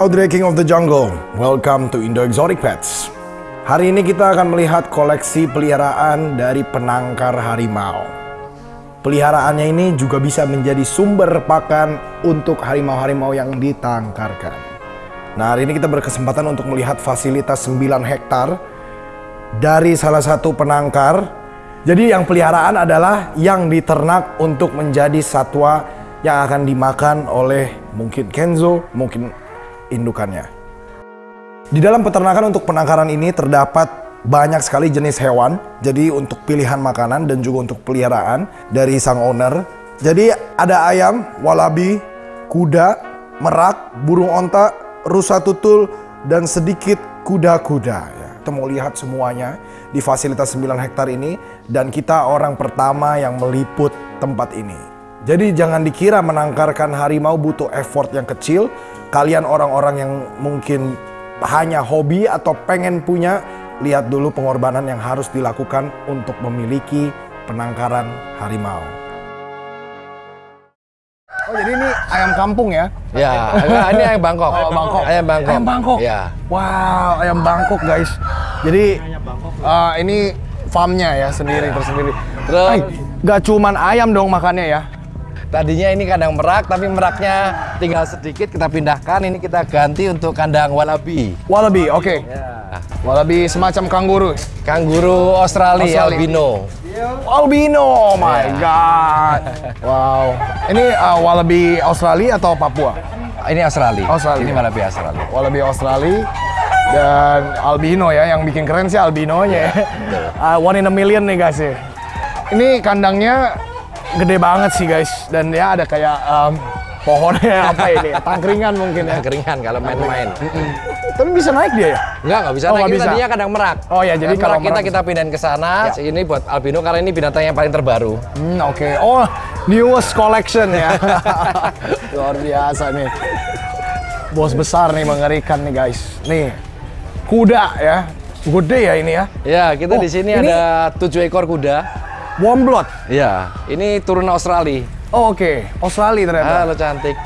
Audrey King of the Jungle, welcome to Indo Exotic Pets. Hari ini kita akan melihat koleksi peliharaan dari penangkar harimau. Peliharaannya ini juga bisa menjadi sumber pakan untuk harimau-harimau yang ditangkarkan. Nah hari ini kita berkesempatan untuk melihat fasilitas 9 hektar dari salah satu penangkar. Jadi yang peliharaan adalah yang diternak untuk menjadi satwa yang akan dimakan oleh mungkin Kenzo, mungkin indukannya. Di dalam peternakan untuk penangkaran ini terdapat banyak sekali jenis hewan. Jadi untuk pilihan makanan dan juga untuk peliharaan dari sang owner. Jadi ada ayam, walabi, kuda, merak, burung onta, rusa tutul, dan sedikit kuda-kuda. Ya, kita mau lihat semuanya di fasilitas 9 hektar ini. Dan kita orang pertama yang meliput tempat ini. Jadi jangan dikira menangkarkan harimau butuh effort yang kecil. Kalian orang-orang yang mungkin hanya hobi atau pengen punya, lihat dulu pengorbanan yang harus dilakukan untuk memiliki penangkaran harimau. Oh jadi ini ayam kampung ya? Ya, ini ayam Bangkok. Oh, Bangkok. Ayam Bangkok. Ayam Bangkok. Ya. Wow, ayam Bangkok guys. Jadi uh, ini farmnya ya sendiri tersendiri. Terus Ay, gak cuman ayam dong makannya ya? Tadinya ini kandang merak, tapi meraknya tinggal sedikit kita pindahkan. Ini kita ganti untuk kandang walabi. Wallaby, oke. Ya. Wallaby semacam kanguru. Kanguru Australia, Australia. albino. Albino, oh my god. Wow. Ini uh, wallaby Australia atau Papua? Ini Australia. Australia. Ini walabi Australia. Wallaby Australia dan albino ya. Yang bikin keren sih albinonya ya. Uh, one in a million nih guys ya. Ini kandangnya gede banget sih guys. Dan ya ada kayak um, pohonnya apa ini? Tangkringan mungkin ya. Keringan kalau main-main. Tapi bisa naik dia ya? Enggak, nggak bisa Oh, naik. bisa. tadinya kandang merak. Oh ya, jadi kalau merak kita merak- kita pindahin ke sana. Ya. Ini buat albino karena ini binatang yang paling terbaru. Hmm, oke. Oh, newest collection ya. Luar biasa nih. Bos besar nih mengerikan nih guys. Nih. Kuda ya. Gede ya ini ya. Ya, kita Oh, di sini ini- ada tujuh ekor kuda. Warm blood. Ya, ini turunan Australia. Oh, oke. Australia ternyata. Halo cantik.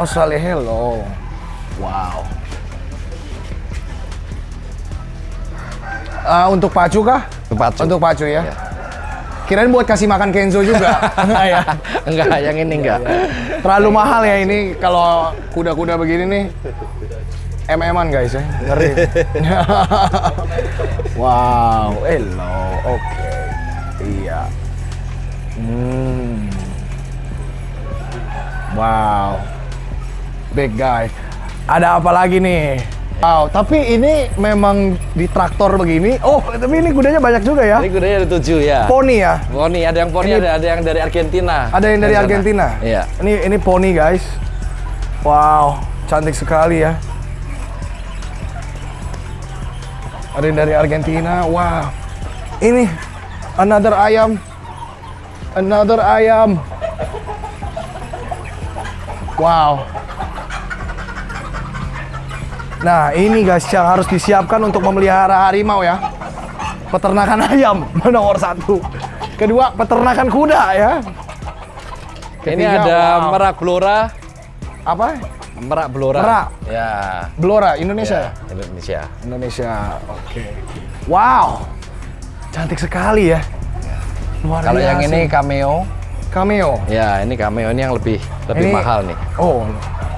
Australia hello. Wow. Ah, untuk pacu kah? Untuk pacu. Untuk pacu ya. Ya. Kirain buat kasih makan Kenzo juga. Enggak ya. enggak, yang ini enggak. Terlalu mahal ya ini kalau kuda-kuda begini nih. MM-an guys ya. Ngeri. wow, hello. Oke. Iya. Hmm. Wow. Big guy. Ada apa lagi nih? Wow, tapi ini memang di traktor begini. Oh, tapi ini kudanya banyak juga ya. Ini kudanya ada tujuh ya. Poni ya. Poni, ada yang poni, Ini- ada, ada yang dari Argentina. Ada yang dari sana. Argentina. Iya. Ini ini poni guys. Wow, cantik sekali ya. Ada yang dari Argentina. Wow. Ini another ayam. Another ayam. Wow. Nah, ini guys yang harus disiapkan untuk memelihara harimau ya. Peternakan ayam nomor satu. Kedua, peternakan kuda ya. Ini Ketiga, ada wow. merak blora. apa? Merak blora. Merak. Ya. Blora Indonesia. ya, Indonesia. Indonesia. Oke. Wow. Cantik sekali ya. Luar Kalau yang ini cameo. cameo. Ya, ini cameo ini yang lebih lebih Ini- mahal nih. Oh,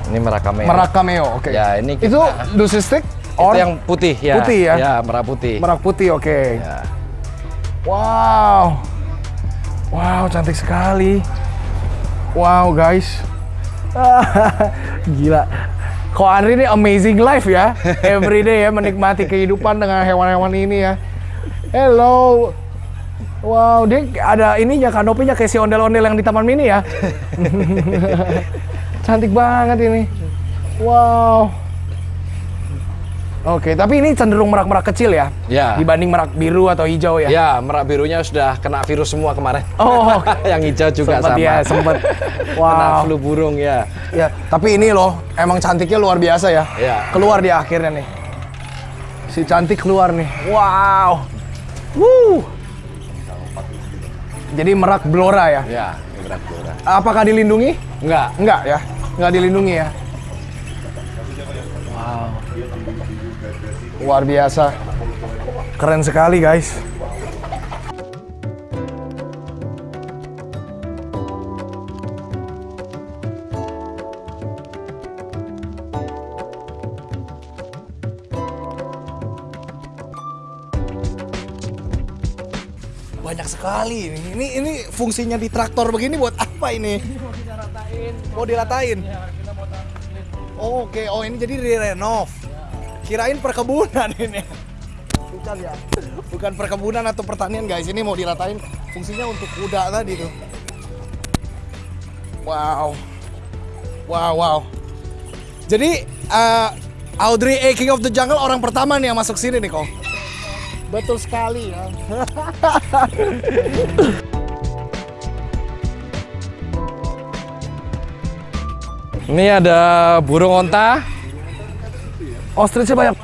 Ini merak cameo. merak cameo. Oke. Ya, ini kita- Itu lucy stick Itu or yang putih ya. Putih ya? Ya, merak putih. merak putih. Oke. Ya. Wow. Wow, cantik sekali. Wow, guys. Gila. Ko Andri ini amazing life ya. Every day ya menikmati kehidupan dengan hewan-hewan ini ya. Hello. Wow, dia ada ininya kanopinya kayak si ondel-ondel yang di Taman Mini ya. Cantik banget ini. Wow. Oke, tapi ini cenderung merak-merak kecil ya? Ya. Dibanding merak biru atau hijau ya? Ya, merak birunya sudah kena virus semua kemarin. Oh, yang hijau juga sempet sama. ya, sempet. Kena Wow. flu burung ya. Ya, tapi ini loh, emang cantiknya luar biasa ya. Ya. Keluar di akhirnya nih. Si cantik keluar nih. Wow. Wuh. Jadi merak blora ya? Ya, merak blora. Apakah dilindungi? Enggak. Enggak ya? Enggak dilindungi ya? Wow. Luar biasa. Keren sekali guys. Banyak sekali ini. Ini ini fungsinya di traktor begini buat apa ini? Mau diratain. Oh, Oke, oh ini jadi direnov. Kirain perkebunan ini. Bukan ya. Bukan perkebunan atau pertanian guys. Ini mau diratain fungsinya untuk kuda tadi tuh. Wow. Wow, wow. Jadi eh, Audrey A King of the Jungle orang pertama nih yang masuk sini nih kok. Betul sekali ya. Ini ada burung onta. Ostrichnya banyak.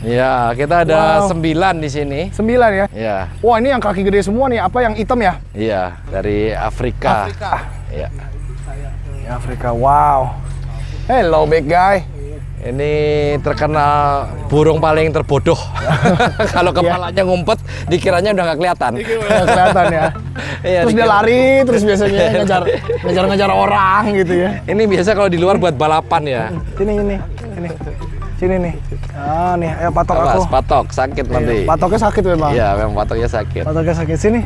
Ya, kita ada Wow. sembilan di sini. Sembilan ya. Ya, Wah ini yang kaki gede semua nih. Apa yang hitam ya? iya dari Afrika. Afrika. Ya. Ya, Afrika. Wow. Hello big guy. Ini terkenal burung paling terbodoh. Kalau kepalanya ngumpet, dikiranya udah nggak kelihatan. Nggak kelihatan ya. Iya, terus dia lari, terus biasanya ngejar ngejar ngejar orang gitu ya. Ini biasa kalau di luar buat balapan ya. Sini ini, sini, sini nih. Ah nih, ayo patok aku. Awas, patok sakit nanti. Patoknya sakit memang. Iya, memang patoknya sakit. Patoknya sakit sini.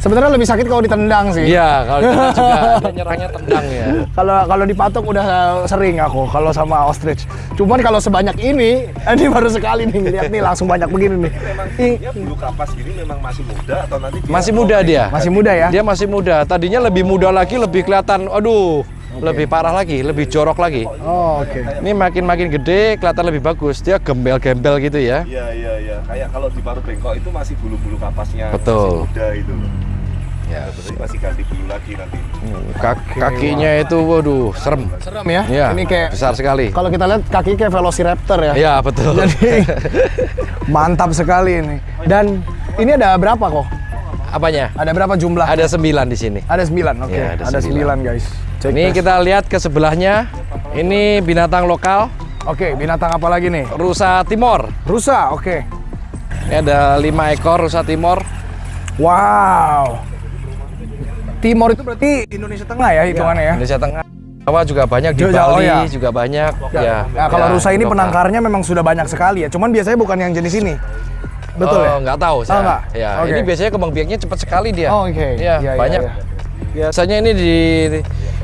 Sebenarnya lebih sakit kalau ditendang sih. Iya, kalau kita juga dia nyerangnya tendang ya. Kalau kalau dipatok udah sering aku kalau sama ostrich. Cuman kalau sebanyak ini, ini baru sekali nih lihat nih langsung banyak begini nih. Ih, Dia bulu kapas gini memang masih muda atau nanti dia Masih muda dia. Masih muda ya? Dia masih muda. Tadinya lebih muda lagi, lebih kelihatan. Aduh, lebih parah lagi, lebih jorok lagi. Oh, oke. Ini makin-makin gede, kelihatan lebih bagus. Dia gembel-gembel gitu ya. Iya iya iya. Kayak kalau di paru bengkok itu masih bulu-bulu kapasnya Betul. masih muda itu. Ya. Berarti masih ganti bulu lagi nanti. Kak- kakinya itu, waduh, serem. Serem ya? Iya, Ini kayak besar sekali. kalau kita lihat kaki kayak velociraptor ya. Iya, betul. Jadi mantap sekali ini. Dan ini ada berapa kok? Apanya? Ada berapa jumlah? Ada sembilan di sini. Ada sembilan, oke. Iya, ada ada sembilan sembilan. guys. Cek Ini tes. kita lihat ke sebelahnya. Ini binatang lokal, Oke, binatang apa lagi nih? rusa timor. Rusa, oke. Ini ada lima ekor rusa timor. Wow. Timor itu berarti Indonesia Tengah ya hitungannya ya? Indonesia Tengah. Jawa juga banyak di Jawa, oh Bali ya. juga banyak. Ya. Nah, kalau ya, rusa ini lokal. penangkarnya memang sudah banyak sekali ya. Cuman biasanya bukan yang jenis ini. Betul oh, ya? Nggak tahu saya. nggak? Ya, Oke. ini biasanya kembang biaknya cepat sekali dia. Oh, oke. Iya, Iya, iya, banyak. iya. Biasanya ini di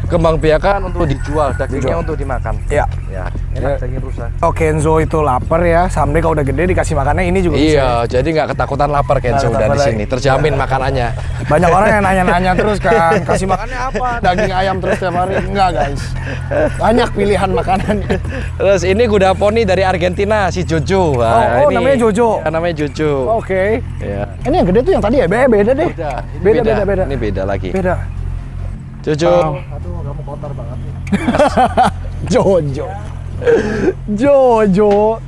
kembang biakan untuk dijual, dagingnya Dijual. untuk dimakan. Iya. Ya, enak daging rusa. Oh Kenzo itu lapar ya, someday kalau udah gede dikasih makannya ini juga bisa. Iya, jadi nggak ketakutan lapar Kenzo Nggak udah di sini. Terjamin makanannya. Banyak orang yang nanya-nanya terus kan, kasih makannya apa? Daging ayam terus tiap hari? Enggak guys, banyak pilihan makanan. Terus ini kuda poni dari Argentina si Jojo. Nah, Oh, oh, ini- namanya Jojo. Ya, namanya Jojo. Oke, Iya. ini yang gede tuh yang tadi ya? Beda, beda deh. Beda. Beda, beda, beda. Ini beda lagi. Beda. Jojo. Aduh, kamu kotor banget nih. Jojo. Jojo.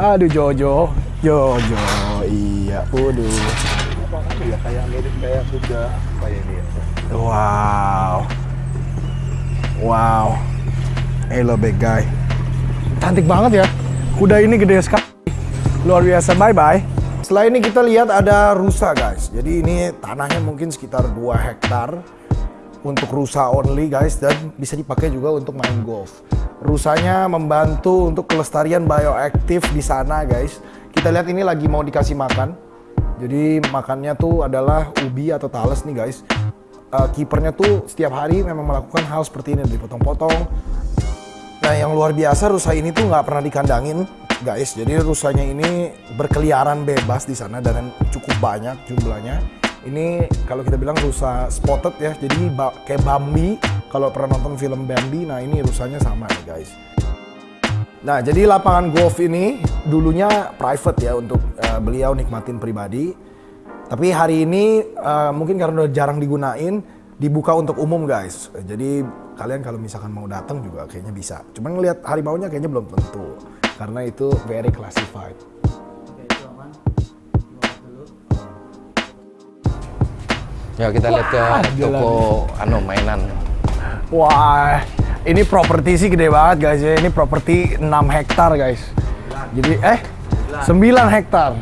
Aduh Jojo. Jojo. Iya, waduh. Ya kayak mirip kayak kuda apa ini ya? Wow. Wow. Hello big guy. Cantik banget ya. Kuda ini gede sekali. Luar biasa. Bye bye. Setelah ini kita lihat ada rusa guys. Jadi ini tanahnya mungkin sekitar 2 hektar untuk rusa only guys dan bisa dipakai juga untuk main golf. Rusanya membantu untuk kelestarian bioaktif di sana guys. Kita lihat ini lagi mau dikasih makan. Jadi makannya tuh adalah ubi atau talas nih guys. Eh, kipernya tuh setiap hari memang melakukan hal seperti ini dipotong-potong. Nah yang luar biasa rusa ini tuh nggak pernah dikandangin guys. Jadi rusanya ini berkeliaran bebas di sana dan cukup banyak jumlahnya. Ini kalau kita bilang rusa spotted ya. Jadi ba- kayak Bambi. Kalau pernah nonton film Bambi, nah ini rusanya sama nih guys. Nah, jadi lapangan golf ini dulunya private ya untuk eh, beliau nikmatin pribadi. Tapi hari ini eh, mungkin karena udah jarang digunain, dibuka untuk umum guys. Jadi kalian kalau misalkan mau datang juga kayaknya bisa. Cuman ngelihat harimaunya kayaknya belum tentu karena itu very classified. Ya kita lihat ke toko anu mainan. Wah, ini properti sih gede banget guys ya. Ini properti 6 hektar guys. Jadi eh 9 hektar.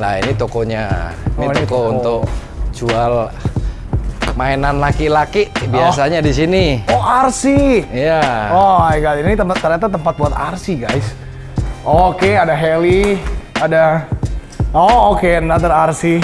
Nah ini tokonya. Ini Oh, ini toko toko. untuk jual mainan laki-laki biasanya di sini. Oh, RC. Iya. Oh my god, ini tempat ternyata tempat buat RC, guys. Oke, ada heli, ada Oh, oke, another RC.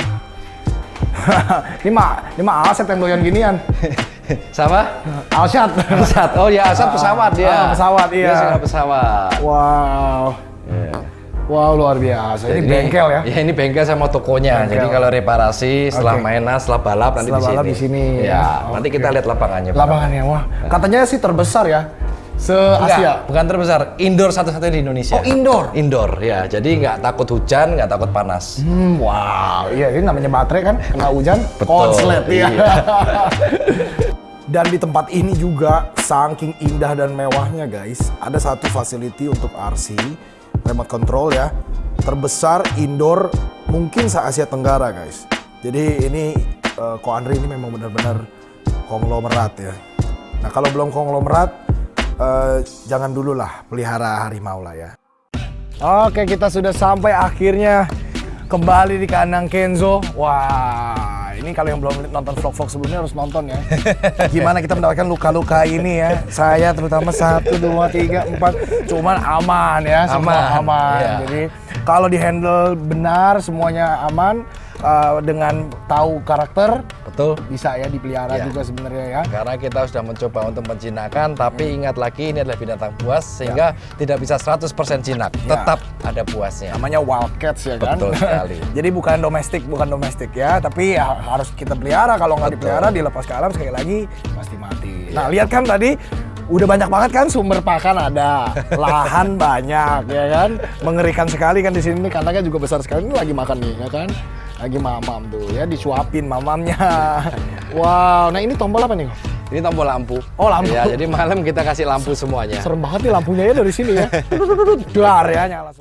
ini mah, ini mah Alset yang doyan ginian. Sama? Alsat. Pesawat. Oh ya, asal pesawat dia. Ah, pesawat, iya. Dia pesawat. wow. Iya. Wow, luar biasa. Ini Jadi- bengkel ya. Ya ini bengkel sama tokonya. Bengkel. Jadi kalau reparasi setelah Oke. mainan, setelah balap nanti Setelah di sini. balap di sini. Ya, Oke. nanti kita lihat lapangannya. Lapangannya, wah. Katanya sih terbesar ya. Se Enggak, Asia. bukan terbesar. Indoor satu-satunya di Indonesia. Oh, indoor? Indoor, ya. Jadi nggak takut hujan, nggak takut panas. Hmm, wow. Iya, ini namanya baterai kan, kena hujan, Betul, konslet ya. iya. dan di tempat ini juga saking indah dan mewahnya guys, ada satu facility untuk RC, remote control ya, terbesar indoor mungkin se Asia Tenggara guys. Jadi ini eh, Ko Andri ini memang benar-benar konglomerat ya. Nah kalau belum konglomerat, eh, jangan dulu lah pelihara harimau lah ya. Oke, kita sudah sampai akhirnya kembali di kandang Kenzo. Wah, ini kalau yang belum nonton vlog-vlog sebelumnya harus nonton ya. Gimana kita mendapatkan luka-luka ini ya. Saya terutama satu, dua, tiga, empat. Cuman aman ya, semua Aman, aman. iya. Jadi kalau di handle benar, semuanya aman. Eh, dengan tahu karakter, Betul. bisa ya dipelihara Iya. juga sebenarnya ya. Karena kita sudah mencoba untuk menjinakkan, tapi ingat lagi ini adalah binatang buas sehingga tidak bisa 100% jinak. Ya. Tetap ada buasnya. namanya wildcats ya kan. Betul sekali. Jadi bukan domestik, bukan domestik ya, tapi ya harus kita pelihara. Kalau nggak dipelihara, dilepas ke alam sekali lagi pasti mati. Nah lihat kan tadi udah banyak banget kan sumber pakan ada, lahan banyak ya kan, mengerikan sekali kan di sini kandangnya juga besar sekali. Ini lagi makan nih ya kan, lagi mamam tuh ya disuapin mamamnya. wow, nah ini tombol apa nih? Ini tombol lampu. Oh, lampu. Ya, jadi malam kita kasih lampu semuanya. Serem banget nih lampunya ya dari sini ya. Dar ya nyala.